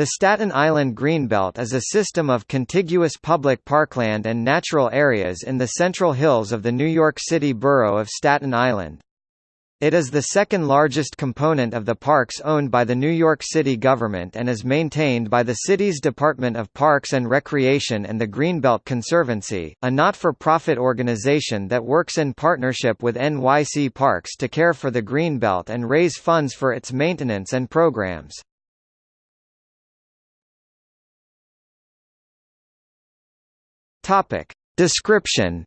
The Staten Island Greenbelt is a system of contiguous public parkland and natural areas in the central hills of the New York City borough of Staten Island. It is the second largest component of the parks owned by the New York City government and is maintained by the city's Department of Parks and Recreation and the Greenbelt Conservancy, a not-for-profit organization that works in partnership with NYC Parks to care for the Greenbelt and raise funds for its maintenance and programs. Topic. Description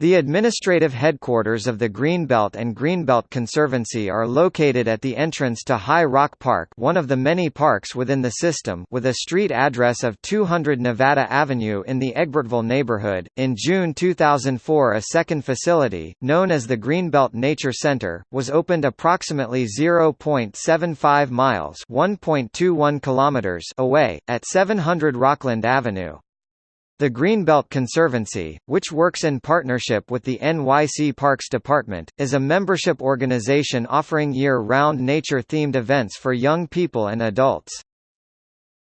The administrative headquarters of the Greenbelt and Greenbelt Conservancy are located at the entrance to High Rock Park one of the many parks within the system with a street address of 200 Nevada Avenue in the Egbertville neighborhood. In June 2004 a second facility, known as the Greenbelt Nature Center, was opened approximately 0.75 miles 1.21 kilometers away, at 700 Rockland Avenue. The Greenbelt Conservancy, which works in partnership with the NYC Parks Department, is a membership organization offering year-round nature-themed events for young people and adults.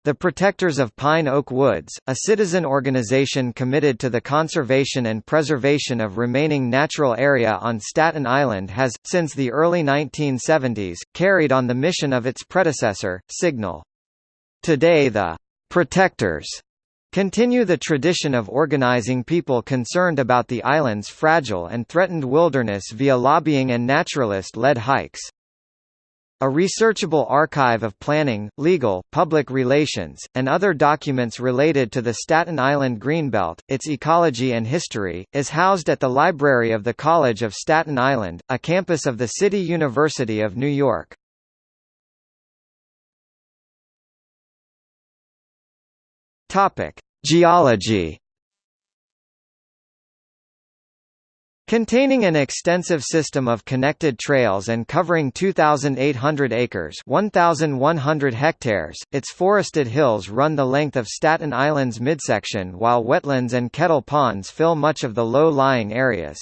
The Protectors of Pine Oak Woods, a citizen organization committed to the conservation and preservation of remaining natural area on Staten Island has, since the early 1970s, carried on the mission of its predecessor, Signal. Today the Protectors Continue the tradition of organizing people concerned about the island's fragile and threatened wilderness via lobbying and naturalist-led hikes. A researchable archive of planning, legal, public relations, and other documents related to the Staten Island Greenbelt, its ecology and history, is housed at the library of the College of Staten Island, a campus of the City University of New York. Topic: Geology. Containing an extensive system of connected trails and covering 2,800 acres 1,100 hectares, its forested hills run the length of Staten Island's midsection while wetlands and kettle ponds fill much of the low-lying areas.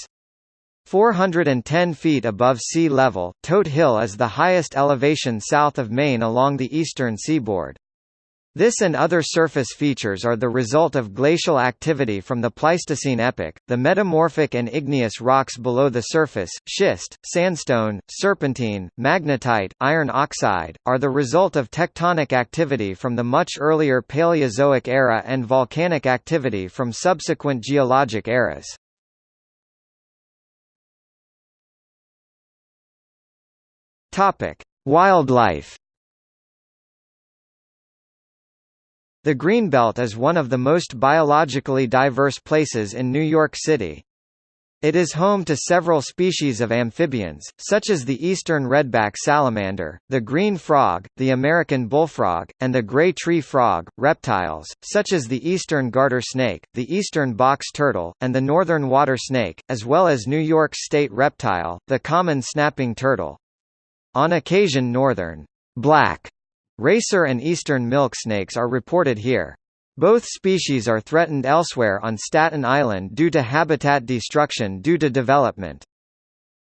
410 feet above sea level, Todt Hill is the highest elevation south of Maine along the eastern seaboard. This and other surface features are the result of glacial activity from the Pleistocene epoch. The metamorphic and igneous rocks below the surface, schist, sandstone, serpentine, magnetite, iron oxide, are the result of tectonic activity from the much earlier Paleozoic era and volcanic activity from subsequent geologic eras. Topic: Wildlife The Greenbelt is one of the most biologically diverse places in New York City. It is home to several species of amphibians, such as the eastern redback salamander, the green frog, the American bullfrog, and the gray tree frog, reptiles, such as the eastern garter snake, the eastern box turtle, and the northern water snake, as well as New York's state reptile, the common snapping turtle. On occasion northern black Racer and eastern milk snakes are reported here. Both species are threatened elsewhere on Staten Island due to habitat destruction due to development.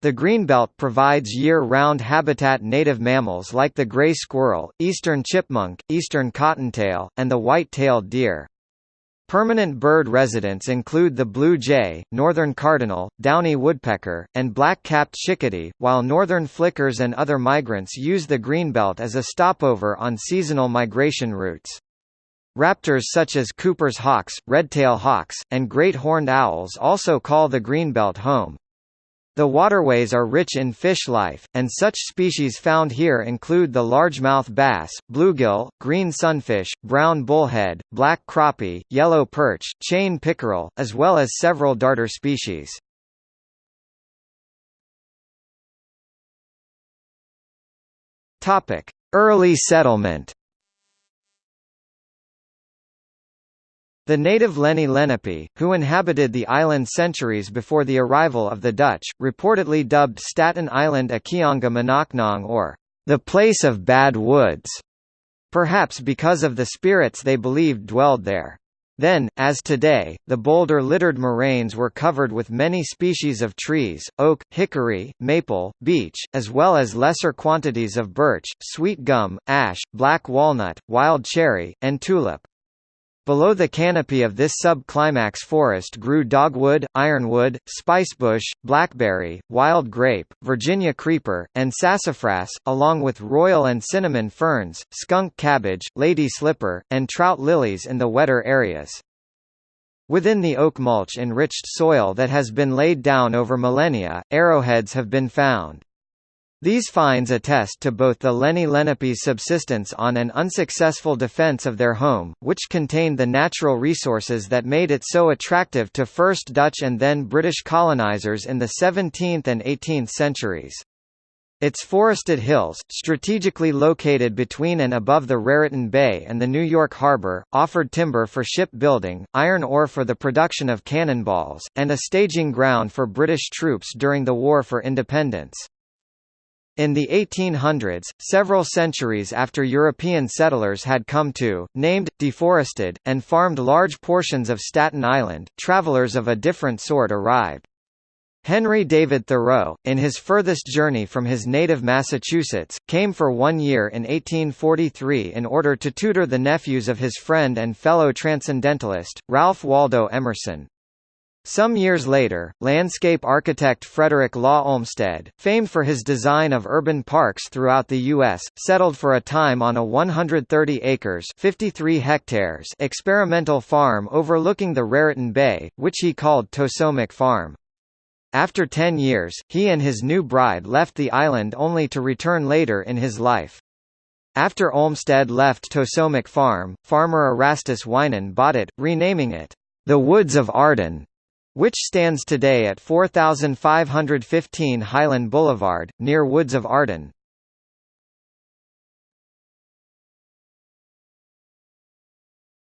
The Greenbelt provides year-round habitat native mammals like the gray squirrel, eastern chipmunk, eastern cottontail, and the white-tailed deer. Permanent bird residents include the blue jay, northern cardinal, downy woodpecker, and black-capped chickadee, while northern flickers and other migrants use the greenbelt as a stopover on seasonal migration routes. Raptors such as Cooper's hawks, red-tail hawks, and great horned owls also call the greenbelt home. The waterways are rich in fish life, and such species found here include the largemouth bass, bluegill, green sunfish, brown bullhead, black crappie, yellow perch, chain pickerel, as well as several darter species. Early settlement The native Lenni Lenape, who inhabited the island centuries before the arrival of the Dutch, reportedly dubbed Staten Island Aquehonga Manacknong or the place of bad woods, perhaps because of the spirits they believed dwelled there. Then, as today, the boulder-littered moraines were covered with many species of trees, oak, hickory, maple, beech, as well as lesser quantities of birch, sweet gum, ash, black walnut, wild cherry, and tulip. Below the canopy of this sub-climax forest grew dogwood, ironwood, spicebush, blackberry, wild grape, Virginia creeper, and sassafras, along with royal and cinnamon ferns, skunk cabbage, lady slipper, and trout lilies in the wetter areas. Within the oak mulch-enriched soil that has been laid down over millennia, arrowheads have been found. These finds attest to both the Lenni Lenape's subsistence on an unsuccessful defence of their home, which contained the natural resources that made it so attractive to first Dutch and then British colonisers in the 17th and 18th centuries. Its forested hills, strategically located between and above the Raritan Bay and the New York Harbor, offered timber for ship building, iron ore for the production of cannonballs, and a staging ground for British troops during the War for Independence. In the 1800s, several centuries after European settlers had come to, named, deforested, and farmed large portions of Staten Island, travelers of a different sort arrived. Henry David Thoreau, in his furthest journey from his native Massachusetts, came for one year in 1843 in order to tutor the nephews of his friend and fellow transcendentalist, Ralph Waldo Emerson. Some years later, landscape architect Frederick Law Olmsted, famed for his design of urban parks throughout the U.S., settled for a time on a 130 acres 53 hectares experimental farm overlooking the Raritan Bay, which he called Tosomock Farm. After ten years, he and his new bride left the island only to return later in his life. After Olmsted left Tosomock Farm, farmer Erastus Wiman bought it, renaming it, the Woods of Arden which stands today at 4515 Highland Boulevard, near Woods of Arden.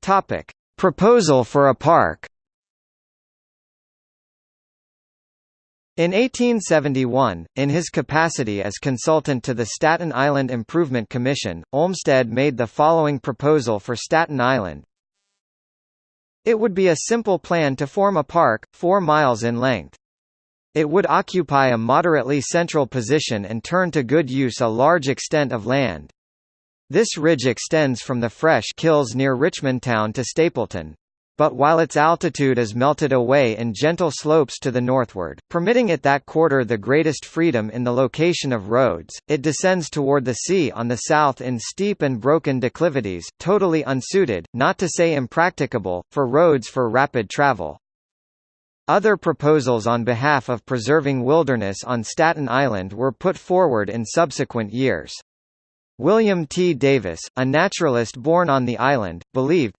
Topic: Proposal for a park. In 1871, in his capacity as consultant to the Staten Island Improvement Commission, Olmsted made the following proposal for Staten Island, it would be a simple plan to form a park, 4 miles in length. It would occupy a moderately central position and turn to good use a large extent of land. This ridge extends from the Fresh Kills near Richmond Town to Stapleton. But while its altitude is melted away in gentle slopes to the northward, permitting it that quarter the greatest freedom in the location of roads, it descends toward the sea on the south in steep and broken declivities, totally unsuited, not to say impracticable, for roads for rapid travel. Other proposals on behalf of preserving wilderness on Staten Island were put forward in subsequent years. William T. Davis, a naturalist born on the island, believed,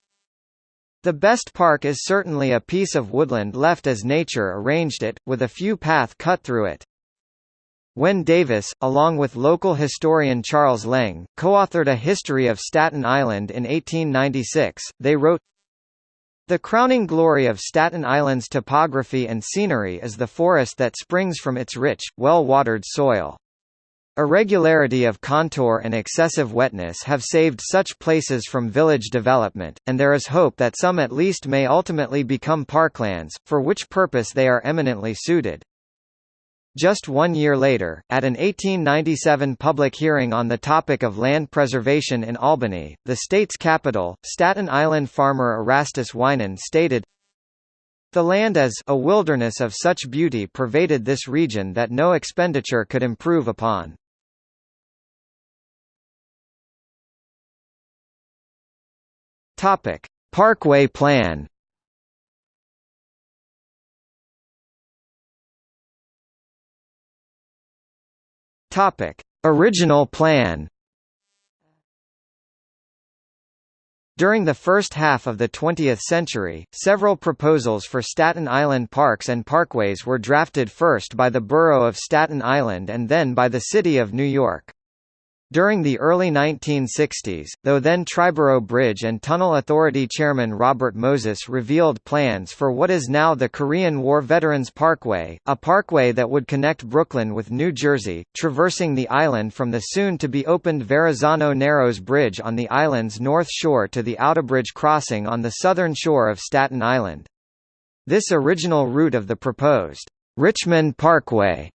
the best park is certainly a piece of woodland left as nature arranged it, with a few path cut through it. When Davis, along with local historian Charles Leng, co-authored a history of Staten Island in 1896, they wrote, The crowning glory of Staten Island's topography and scenery is the forest that springs from its rich, well-watered soil. Irregularity of contour and excessive wetness have saved such places from village development, and there is hope that some at least may ultimately become parklands, for which purpose they are eminently suited. Just one year later, at an 1897 public hearing on the topic of land preservation in Albany, the state's capital, Staten Island farmer Erastus Wiman stated, the land as a wilderness of such beauty pervaded this region that no expenditure could improve upon. Topic: Parkway plan. Topic: Original plan. During the first half of the 20th century, several proposals for Staten Island parks and parkways were drafted first by the borough of Staten Island and then by the City of New York. During the early 1960s, though then Triborough Bridge and Tunnel Authority chairman Robert Moses revealed plans for what is now the Korean War Veterans Parkway, a parkway that would connect Brooklyn with New Jersey, traversing the island from the soon-to-be-opened Verrazano Narrows Bridge on the island's north shore to the Outerbridge crossing on the southern shore of Staten Island. This original route of the proposed Richmond Parkway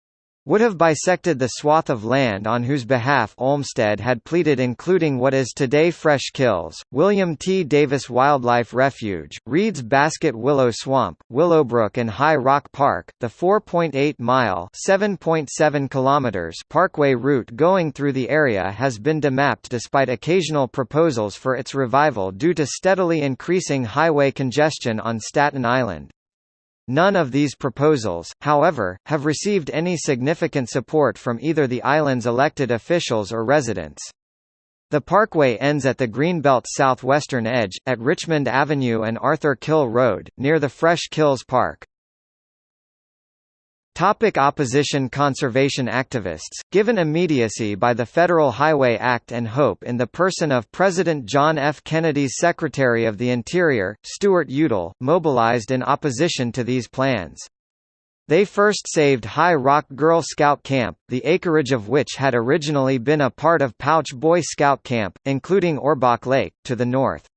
would have bisected the swath of land on whose behalf Olmsted had pleaded including what is today Fresh Kills, William T. Davis Wildlife Refuge, Reed's Basket Willow Swamp, Willowbrook and High Rock Park. The 4.8-mile (7.7 kilometers) parkway route going through the area has been demapped despite occasional proposals for its revival due to steadily increasing highway congestion on Staten Island. None of these proposals, however, have received any significant support from either the island's elected officials or residents. The parkway ends at the Greenbelt's southwestern edge, at Richmond Avenue and Arthur Kill Road, near the Fresh Kills Park. Topic opposition Conservation activists, given immediacy by the Federal Highway Act and hope in the person of President John F. Kennedy's Secretary of the Interior, Stuart Udall, mobilized in opposition to these plans. They first saved High Rock Girl Scout Camp, the acreage of which had originally been a part of Pouch Boy Scout Camp, including Ohrbach Lake, to the north.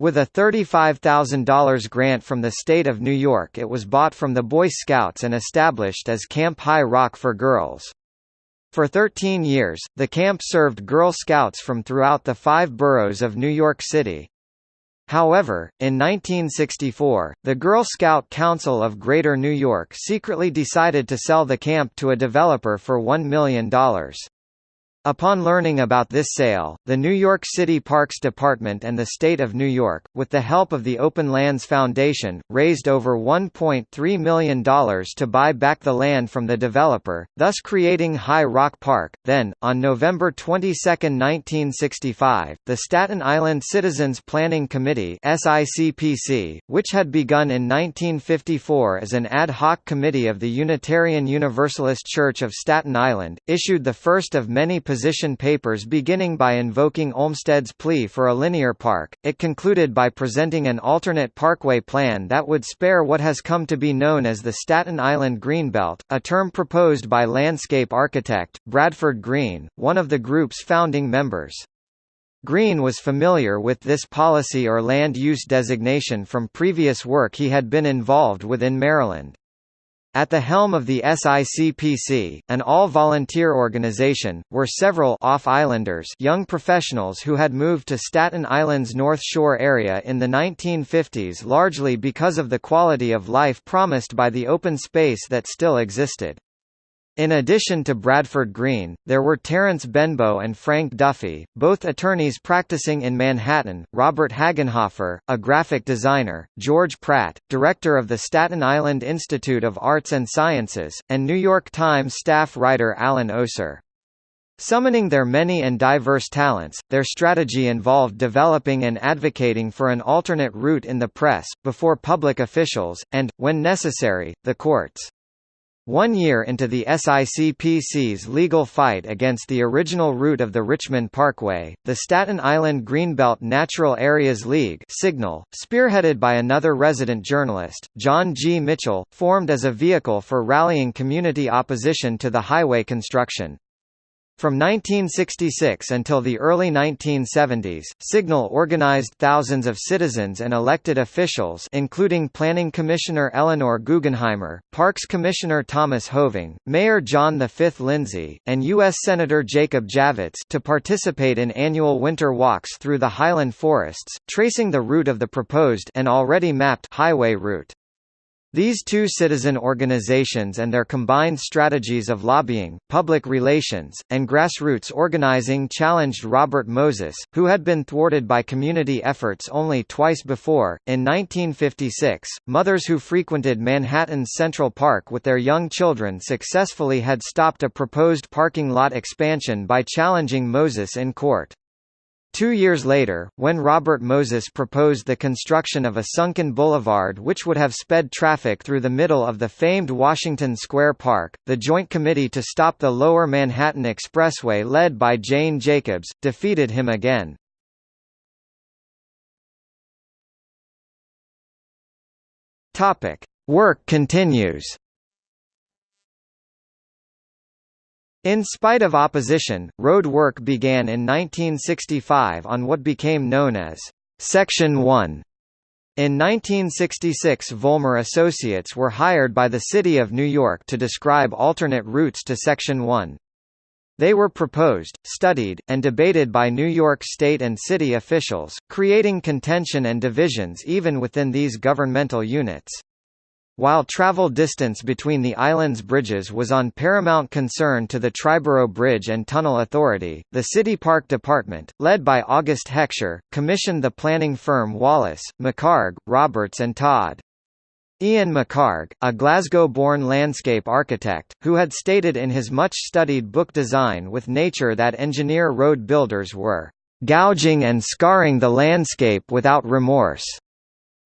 With a $35,000 grant from the state of New York it was bought from the Boy Scouts and established as Camp High Rock for Girls. For 13 years, the camp served Girl Scouts from throughout the five boroughs of New York City. However, in 1964, the Girl Scout Council of Greater New York secretly decided to sell the camp to a developer for $1 million. Upon learning about this sale, the New York City Parks Department and the State of New York, with the help of the Open Lands Foundation, raised over $1.3 million to buy back the land from the developer, thus creating High Rock Park. Then, on November 22, 1965, the Staten Island Citizens Planning Committee (SICPC), which had begun in 1954 as an ad hoc committee of the Unitarian Universalist Church of Staten Island, issued the first of many position papers beginning by invoking Olmsted's plea for a linear park, it concluded by presenting an alternate parkway plan that would spare what has come to be known as the Staten Island Greenbelt, a term proposed by landscape architect, Bradford Green, one of the group's founding members. Green was familiar with this policy or land use designation from previous work he had been involved with in Maryland. At the helm of the SICPC, an all-volunteer organization, were several off-islanders young professionals who had moved to Staten Island's North Shore area in the 1950s largely because of the quality of life promised by the open space that still existed. In addition to Bradford Green, there were Terence Benbow and Frank Duffy, both attorneys practicing in Manhattan, Robert Hagenhofer, a graphic designer, George Pratt, director of the Staten Island Institute of Arts and Sciences, and New York Times staff writer Alan Oser. Summoning their many and diverse talents, their strategy involved developing and advocating for an alternate route in the press, before public officials, and, when necessary, the courts. One year into the SICPC's legal fight against the original route of the Richmond Parkway, the Staten Island Greenbelt Natural Areas League Signal, spearheaded by another resident journalist, John G. Mitchell, formed as a vehicle for rallying community opposition to the highway construction. From 1966 until the early 1970s, Signal organized thousands of citizens and elected officials including Planning Commissioner Eleanor Guggenheimer, Parks Commissioner Thomas Hoving, Mayor John V. Lindsay, and U.S. Senator Jacob Javits to participate in annual winter walks through the highland forests, tracing the route of the proposed and already mapped highway route. These two citizen organizations and their combined strategies of lobbying, public relations, and grassroots organizing challenged Robert Moses, who had been thwarted by community efforts only twice before. In 1956, mothers who frequented Manhattan's Central Park with their young children successfully had stopped a proposed parking lot expansion by challenging Moses in court. Two years later, when Robert Moses proposed the construction of a sunken boulevard which would have sped traffic through the middle of the famed Washington Square Park, the Joint Committee to Stop the Lower Manhattan Expressway led by Jane Jacobs, defeated him again. Work continues In spite of opposition, road work began in 1965 on what became known as Section 1. In 1966 Vollmer Associates were hired by the City of New York to describe alternate routes to Section 1. They were proposed, studied, and debated by New York state and city officials, creating contention and divisions even within these governmental units. While travel distance between the island's bridges was on paramount concern to the Triborough Bridge and Tunnel Authority, the City Park Department, led by August Heckscher, commissioned the planning firm Wallace, McHarg, Roberts and Todd. Ian McHarg, a Glasgow-born landscape architect, who had stated in his much-studied book Design with Nature that engineer road builders were "...gouging and scarring the landscape without remorse."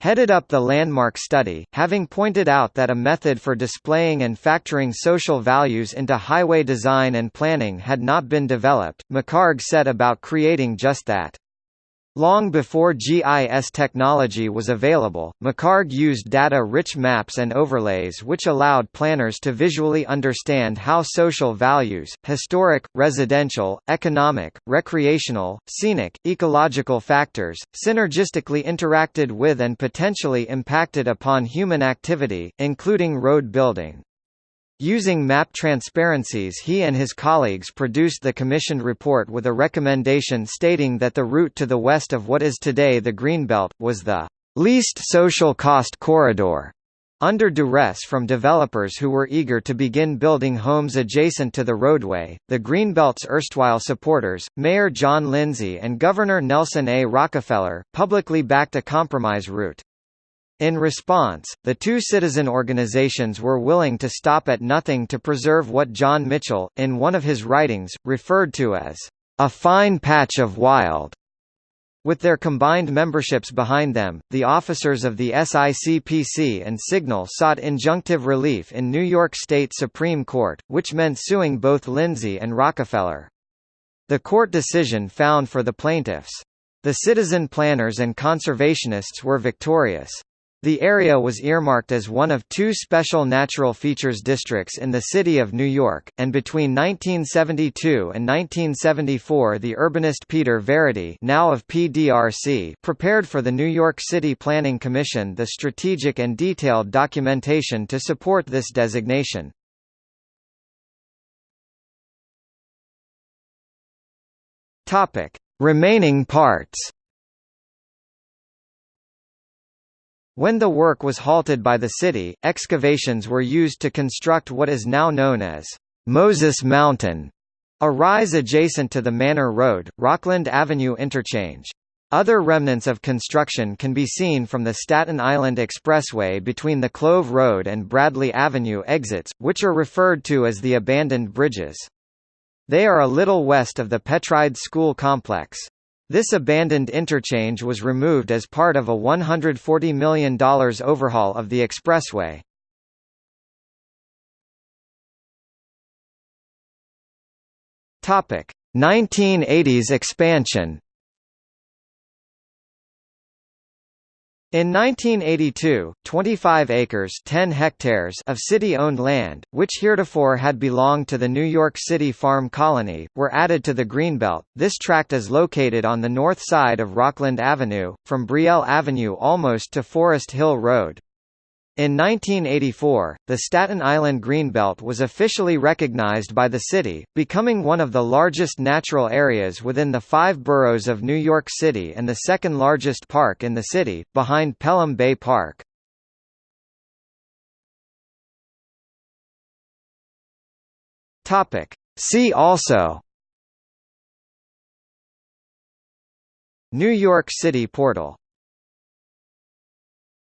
Headed up the landmark study, having pointed out that a method for displaying and factoring social values into highway design and planning had not been developed, McHarg set about creating just that. Long before GIS technology was available, McHarg used data-rich maps and overlays which allowed planners to visually understand how social values, historic, residential, economic, recreational, scenic, ecological factors, synergistically interacted with and potentially impacted upon human activity, including road building. Using map transparencies he and his colleagues produced the commissioned report with a recommendation stating that the route to the west of what is today the Greenbelt, was the least social cost corridor. Under duress from developers who were eager to begin building homes adjacent to the roadway, the Greenbelt's erstwhile supporters, Mayor John Lindsay and Governor Nelson A. Rockefeller, publicly backed a compromise route. In response, the two citizen organizations were willing to stop at nothing to preserve what John Mitchell, in one of his writings, referred to as a fine patch of wild. With their combined memberships behind them, the officers of the SICPC and Signal sought injunctive relief in New York State Supreme Court, which meant suing both Lindsay and Rockefeller. The court decision found for the plaintiffs. The citizen planners and conservationists were victorious. The area was earmarked as one of two special natural features districts in the city of New York, and between 1972 and 1974 the urbanist Peter Verity now of PDRC prepared for the New York City Planning Commission the strategic and detailed documentation to support this designation. Remaining parts When the work was halted by the city, excavations were used to construct what is now known as Moses Mountain, a rise adjacent to the Manor Road, Rockland Avenue interchange. Other remnants of construction can be seen from the Staten Island Expressway between the Clove Road and Bradley Avenue exits, which are referred to as the abandoned bridges. They are a little west of the Petride School complex. This abandoned interchange was removed as part of a $140 million overhaul of the expressway. Topic: 1980s expansion. In 1982, 25 acres 10 hectares of city-owned land, which heretofore had belonged to the New York City Farm Colony, were added to the Greenbelt. This tract is located on the north side of Rockland Avenue, from Brielle Avenue almost to Forest Hill Road. In 1984, the Staten Island Greenbelt was officially recognized by the city, becoming one of the largest natural areas within the five boroughs of New York City and the second largest park in the city, behind Pelham Bay Park. See also New York City Portal